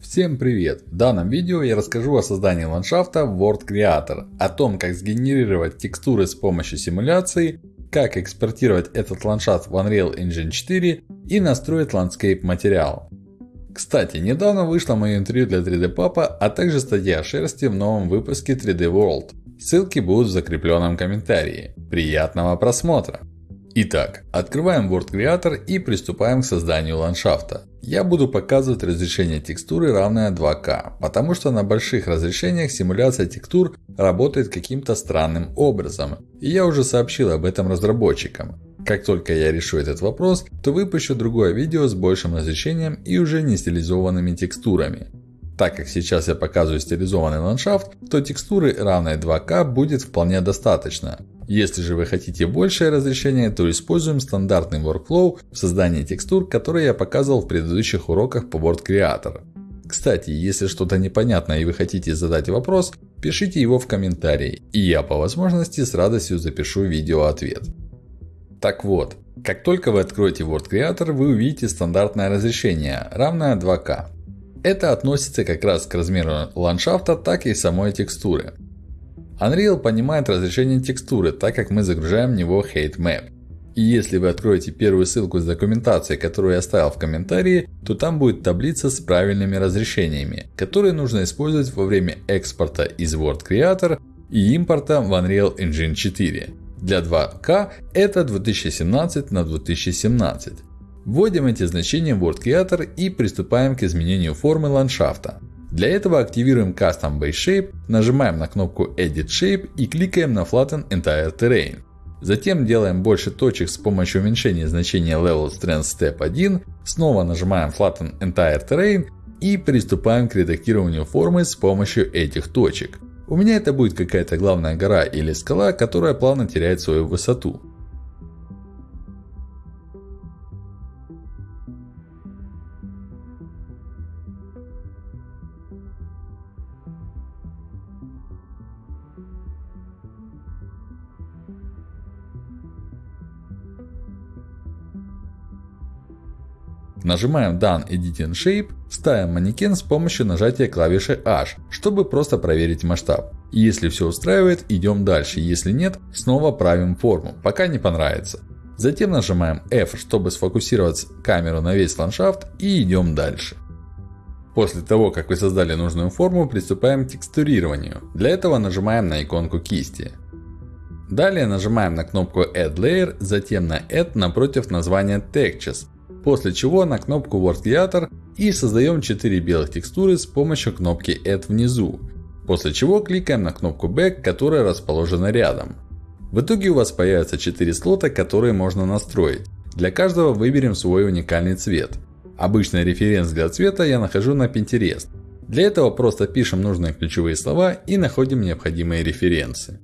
Всем привет! В данном видео я расскажу о создании ландшафта в World Creator, о том как сгенерировать текстуры с помощью симуляции, как экспортировать этот ландшафт в Unreal Engine 4 и настроить Landscape материал. Кстати, недавно вышло мое интервью для 3D Papa, а также статья о шерсти в новом выпуске 3D World. Ссылки будут в закрепленном комментарии. Приятного просмотра! Итак, открываем World Creator и приступаем к созданию ландшафта. Я буду показывать разрешение текстуры равное 2К, потому что на больших разрешениях симуляция текстур работает каким-то странным образом. И я уже сообщил об этом разработчикам. Как только я решу этот вопрос, то выпущу другое видео с большим разрешением и уже не стилизованными текстурами. Так как сейчас я показываю стилизованный ландшафт, то текстуры равной 2К будет вполне достаточно. Если же вы хотите большее разрешение, то используем стандартный workflow в создании текстур, который я показывал в предыдущих уроках по Word Creator. Кстати, если что-то непонятно и вы хотите задать вопрос, пишите его в комментарии, и я по возможности с радостью запишу видео-ответ. Так вот, как только вы откроете Word Creator, вы увидите стандартное разрешение, равное 2К. Это относится как раз к размеру ландшафта, так и самой текстуры. Unreal понимает разрешение текстуры, так как мы загружаем в него Height Map. И если вы откроете первую ссылку с документацией, которую я оставил в комментарии, то там будет таблица с правильными разрешениями, которые нужно использовать во время экспорта из Word Creator и импорта в Unreal Engine 4. Для 2К это 2017 на 2017. Вводим эти значения в Word Creator и приступаем к изменению формы ландшафта. Для этого активируем Custom Base Shape, нажимаем на кнопку Edit Shape и кликаем на Flatten Entire Terrain. Затем делаем больше точек с помощью уменьшения значения Level Strength Step 1, снова нажимаем Flatten Entire Terrain и приступаем к редактированию формы с помощью этих точек. У меня это будет какая-то главная гора или скала, которая плавно теряет свою высоту. Нажимаем Done Editing Shape, ставим манекен с помощью нажатия клавиши H, чтобы просто проверить масштаб. Если все устраивает, идем дальше. Если нет, снова правим форму, пока не понравится. Затем нажимаем F, чтобы сфокусировать камеру на весь ландшафт и идем дальше. После того, как вы создали нужную форму, приступаем к текстурированию. Для этого нажимаем на иконку кисти. Далее нажимаем на кнопку Add Layer, затем на Add напротив названия Textures. После чего на кнопку Word Creator и создаем 4 белых текстуры с помощью кнопки Add внизу. После чего кликаем на кнопку Back, которая расположена рядом. В итоге у вас появятся 4 слота, которые можно настроить. Для каждого выберем свой уникальный цвет. Обычный референс для цвета я нахожу на Pinterest. Для этого просто пишем нужные ключевые слова и находим необходимые референсы.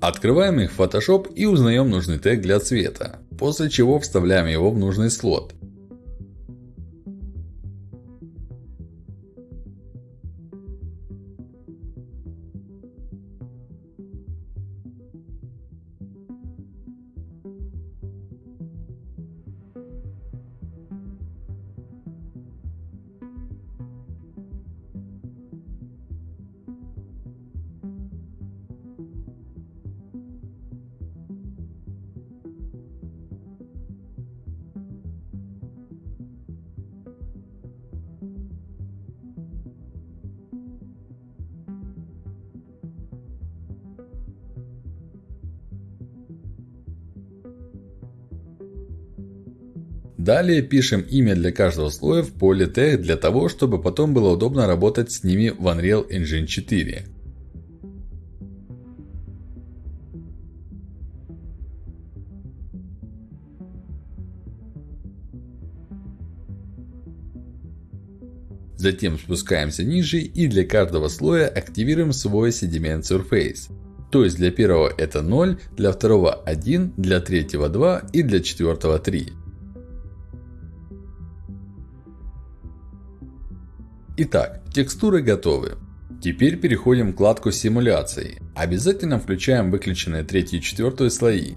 Открываем их в Photoshop и узнаем нужный тег для цвета. После чего вставляем его в нужный слот. Далее пишем имя для каждого слоя в поле тег для того, чтобы потом было удобно работать с ними в Unreal Engine 4. Затем спускаемся ниже и для каждого слоя активируем свой Sediment Surface. То есть для первого это 0, для второго 1, для третьего 2 и для четвертого 3. Итак, текстуры готовы. Теперь переходим к вкладку симуляции. Обязательно включаем выключенные 3 и 4 слои.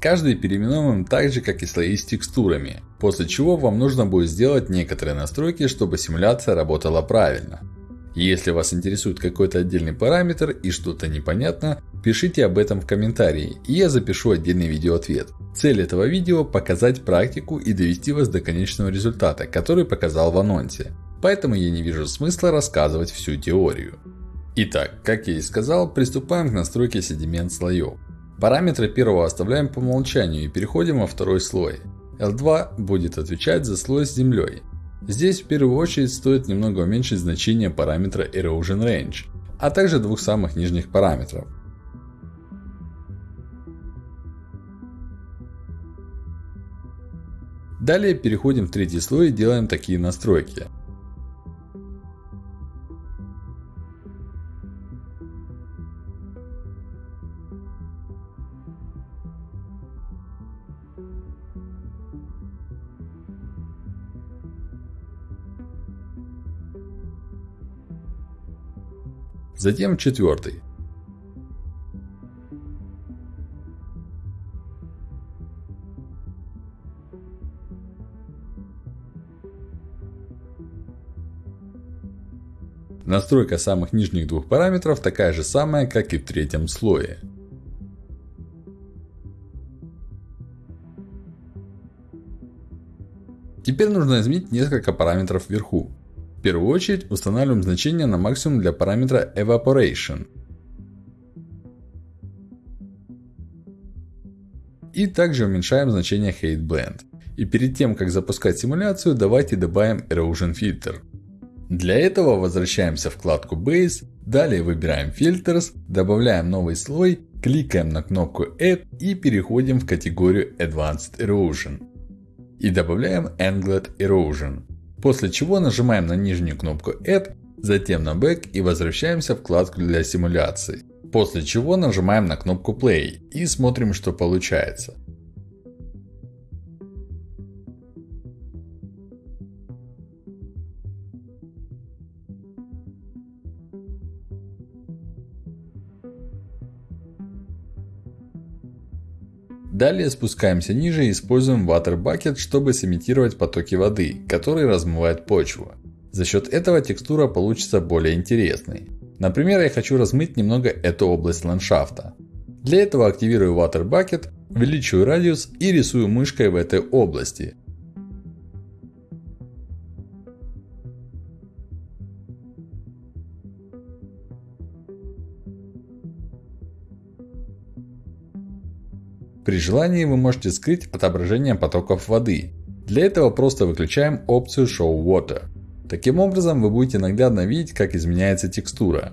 Каждый переименовываем так же, как и слои с текстурами. После чего вам нужно будет сделать некоторые настройки, чтобы симуляция работала правильно. Если вас интересует какой-то отдельный параметр и что-то непонятно, пишите об этом в комментарии, и я запишу отдельный видеоответ. Цель этого видео – показать практику и довести вас до конечного результата, который показал в анонсе. Поэтому я не вижу смысла рассказывать всю теорию. Итак, как я и сказал, приступаем к настройке седимент слоев. Параметры первого оставляем по умолчанию и переходим во второй слой. L2 будет отвечать за слой с землей. Здесь в первую очередь стоит немного уменьшить значение параметра Erosion Range, а также двух самых нижних параметров. Далее переходим в третий слой и делаем такие настройки. Затем четвертый. Настройка самых нижних двух параметров такая же самая, как и в третьем слое. Теперь нужно изменить несколько параметров вверху первую очередь устанавливаем значение на максимум для параметра Evaporation. И также уменьшаем значение Height Blend. И перед тем, как запускать симуляцию, давайте добавим Erosion Filter. Для этого возвращаемся в вкладку Base, далее выбираем Filters, добавляем новый слой, кликаем на кнопку Add и переходим в категорию Advanced Erosion. И добавляем Angled Erosion. После чего нажимаем на нижнюю кнопку Add, затем на Back и возвращаемся в вкладку для симуляции. После чего нажимаем на кнопку Play и смотрим, что получается. Далее спускаемся ниже и используем Water Bucket, чтобы сымитировать потоки воды, которые размывают почву. За счет этого текстура получится более интересной. Например, я хочу размыть немного эту область ландшафта. Для этого активирую Water Bucket, увеличиваю радиус и рисую мышкой в этой области. При желании вы можете скрыть отображение потоков воды. Для этого просто выключаем опцию Show Water. Таким образом вы будете наглядно видеть как изменяется текстура.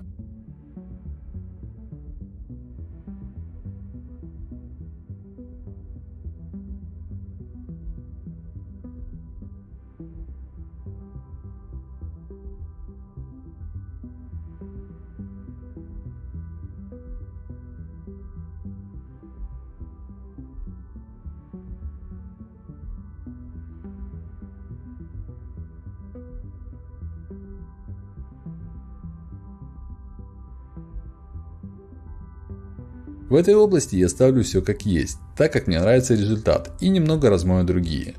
В этой области я ставлю все как есть, так как мне нравится результат и немного размою другие.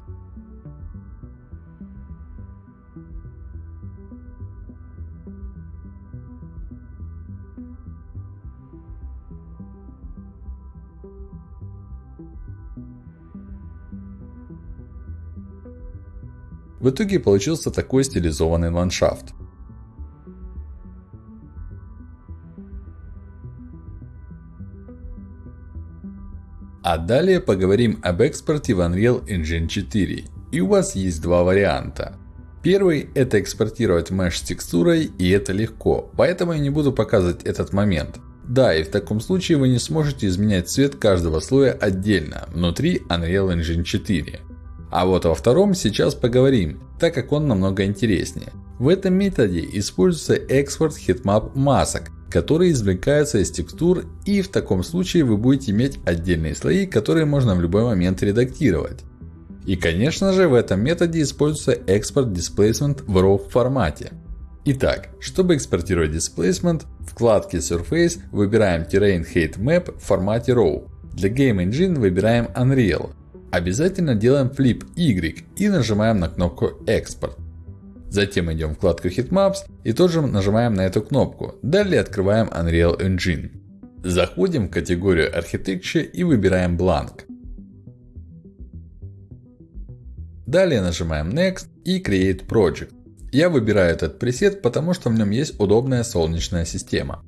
В итоге получился такой стилизованный ландшафт. А далее поговорим об экспорте в Unreal Engine 4. И у вас есть два варианта. Первый – это экспортировать mesh с текстурой, и это легко, поэтому я не буду показывать этот момент. Да, и в таком случае вы не сможете изменять цвет каждого слоя отдельно, внутри Unreal Engine 4. А вот во втором сейчас поговорим, так как он намного интереснее. В этом методе используется экспорт heatmap масок, которые извлекаются из текстур и в таком случае вы будете иметь отдельные слои, которые можно в любой момент редактировать. И конечно же в этом методе используется экспорт Displacement в RAW формате. Итак, чтобы экспортировать Displacement, в вкладке Surface выбираем Terrain Height Map в формате RAW. Для Game Engine выбираем Unreal. Обязательно делаем Flip Y и нажимаем на кнопку Export. Затем идем в вкладку Heatmaps и тоже нажимаем на эту кнопку. Далее открываем Unreal Engine. Заходим в категорию Architecture и выбираем Blank. Далее нажимаем Next и Create Project. Я выбираю этот пресет, потому что в нем есть удобная солнечная система.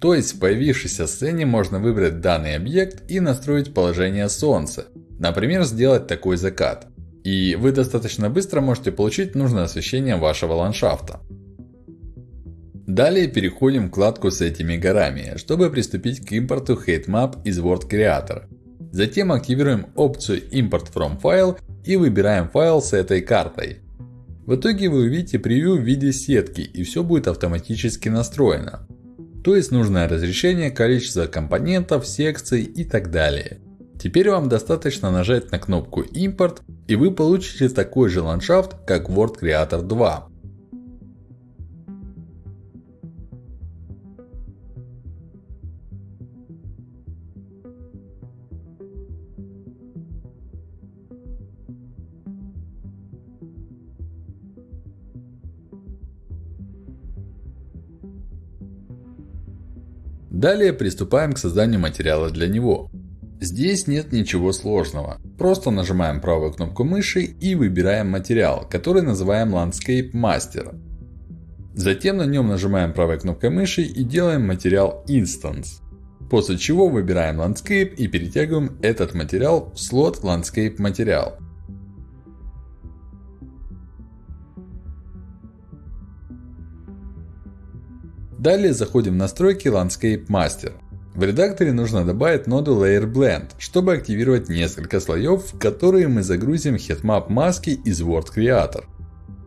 То есть в появившейся сцене можно выбрать данный объект и настроить положение солнца. Например, сделать такой закат. И вы достаточно быстро можете получить нужное освещение вашего ландшафта. Далее переходим в вкладку с этими горами, чтобы приступить к импорту HateMap из World Creator. Затем активируем опцию Import from File и выбираем файл с этой картой. В итоге вы увидите превью в виде сетки и все будет автоматически настроено. То есть нужное разрешение, количество компонентов, секций и так далее. Теперь вам достаточно нажать на кнопку импорт и вы получите такой же ландшафт, как World Creator 2. Далее приступаем к созданию материала для него. Здесь нет ничего сложного. Просто нажимаем правую кнопку мыши и выбираем материал, который называем Landscape Master. Затем на нем нажимаем правой кнопкой мыши и делаем материал Instance. После чего выбираем Landscape и перетягиваем этот материал в слот Landscape материал. Далее заходим в настройки Landscape Master. В редакторе нужно добавить ноду Layer Blend, чтобы активировать несколько слоев, в которые мы загрузим heatmap маски из World Creator.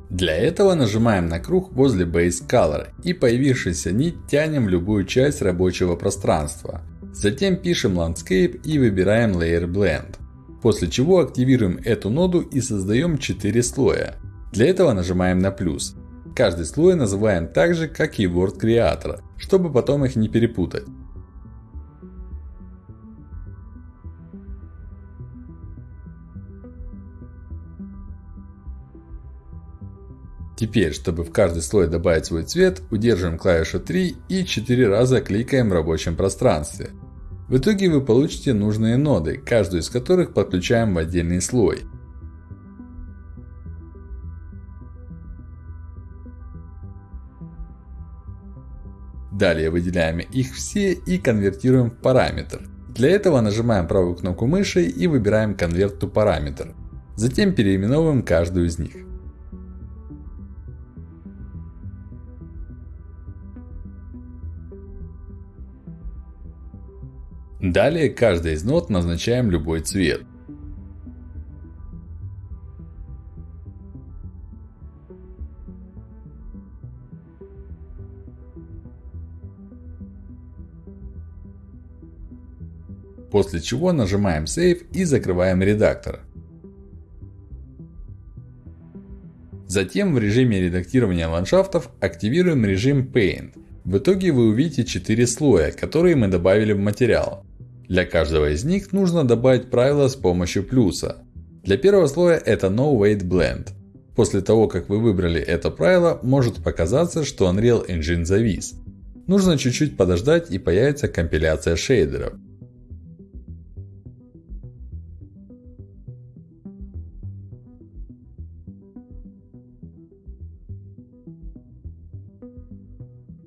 Для этого нажимаем на круг возле Base Color и появившейся нить тянем в любую часть рабочего пространства. Затем пишем Landscape и выбираем Layer Blend. После чего активируем эту ноду и создаем 4 слоя. Для этого нажимаем на плюс. Каждый слой называем так же, как и Word Creator, чтобы потом их не перепутать. Теперь, чтобы в каждый слой добавить свой цвет, удерживаем клавишу 3 и 4 раза кликаем в рабочем пространстве. В итоге вы получите нужные ноды, каждую из которых подключаем в отдельный слой. Далее выделяем их все и конвертируем в параметр. Для этого нажимаем правую кнопку мыши и выбираем Convert to Parameter. Затем переименовываем каждую из них. Далее каждой из нот назначаем любой цвет. После чего нажимаем Save и закрываем редактор. Затем в режиме редактирования ландшафтов активируем режим Paint. В итоге вы увидите 4 слоя, которые мы добавили в материал. Для каждого из них нужно добавить правило с помощью плюса. Для первого слоя это No Weight Blend. После того, как вы выбрали это правило, может показаться, что Unreal Engine завис. Нужно чуть-чуть подождать и появится компиляция шейдеров.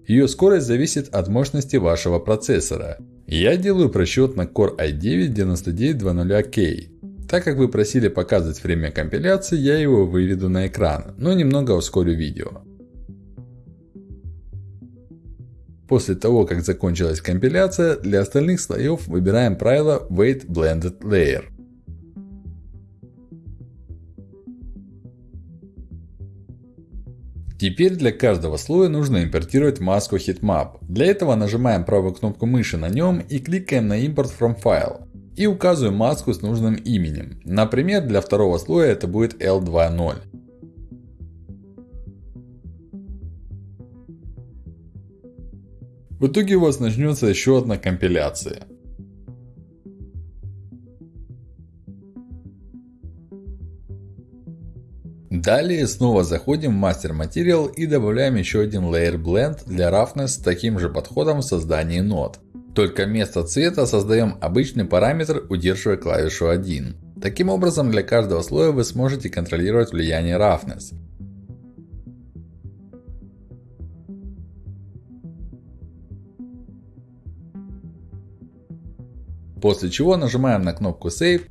Ее скорость зависит от мощности вашего процессора. Я делаю просчет на Core i9-9900K. Так как вы просили показывать время компиляции, я его выведу на экран, но немного ускорю видео. После того, как закончилась компиляция, для остальных слоев выбираем правило Weight Blended Layer. Теперь для каждого слоя нужно импортировать маску Heatmap. Для этого нажимаем правую кнопку мыши на нем и кликаем на Import from File. И указываю маску с нужным именем. Например, для второго слоя это будет L2.0. В итоге у вас начнется еще одна компиляция. Далее снова заходим в Master Material и добавляем еще один Layer Blend для Roughness с таким же подходом в создании нод. Только вместо цвета создаем обычный параметр, удерживая клавишу 1. Таким образом, для каждого слоя вы сможете контролировать влияние Roughness. После чего нажимаем на кнопку Save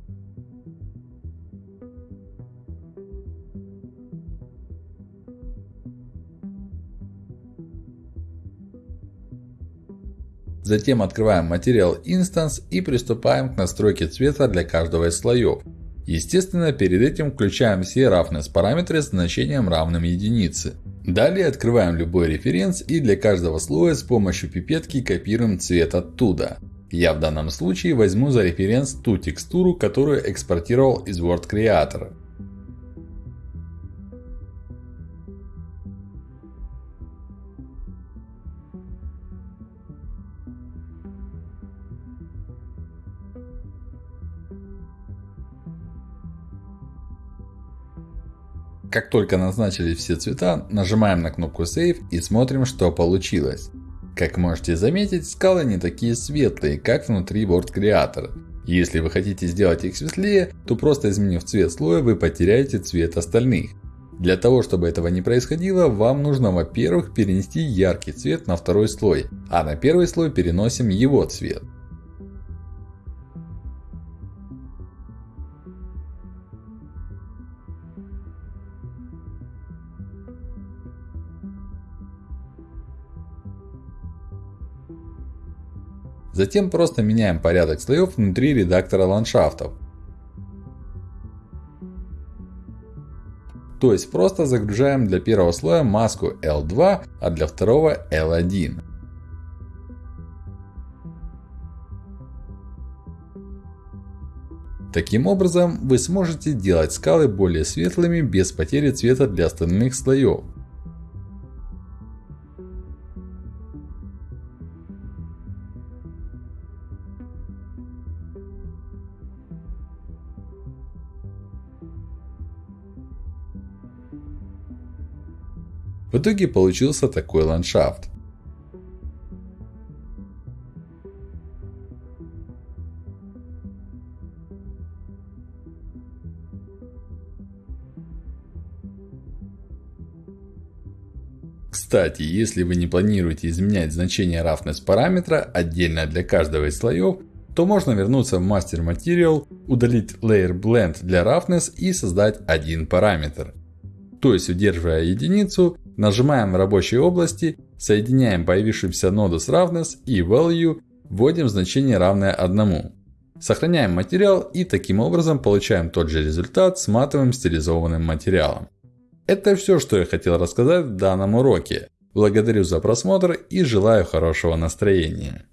Затем открываем материал Instance и приступаем к настройке цвета для каждого из слоев. Естественно, перед этим включаем все roughness параметры с значением равным единице. Далее открываем любой референс и для каждого слоя с помощью пипетки копируем цвет оттуда. Я в данном случае возьму за референс ту текстуру, которую экспортировал из Word Creator. Как только назначили все цвета, нажимаем на кнопку Save и смотрим, что получилось. Как можете заметить, скалы не такие светлые, как внутри Word Creator. Если вы хотите сделать их светлее, то просто изменив цвет слоя, вы потеряете цвет остальных. Для того, чтобы этого не происходило, вам нужно, во-первых, перенести яркий цвет на второй слой, а на первый слой переносим его цвет. Затем просто меняем порядок слоев внутри редактора ландшафтов. То есть просто загружаем для первого слоя маску L2, а для второго L1. Таким образом, вы сможете делать скалы более светлыми без потери цвета для остальных слоев. Итоге получился такой ландшафт. Кстати, если вы не планируете изменять значение roughness параметра отдельно для каждого из слоев, то можно вернуться в Master Material, удалить Layer Blend для roughness и создать один параметр. То есть, удерживая единицу, Нажимаем в рабочей области, соединяем появившуюся ноду с roughness и value, вводим значение равное 1. Сохраняем материал и таким образом получаем тот же результат с матовым стилизованным материалом. Это все, что я хотел рассказать в данном уроке. Благодарю за просмотр и желаю хорошего настроения.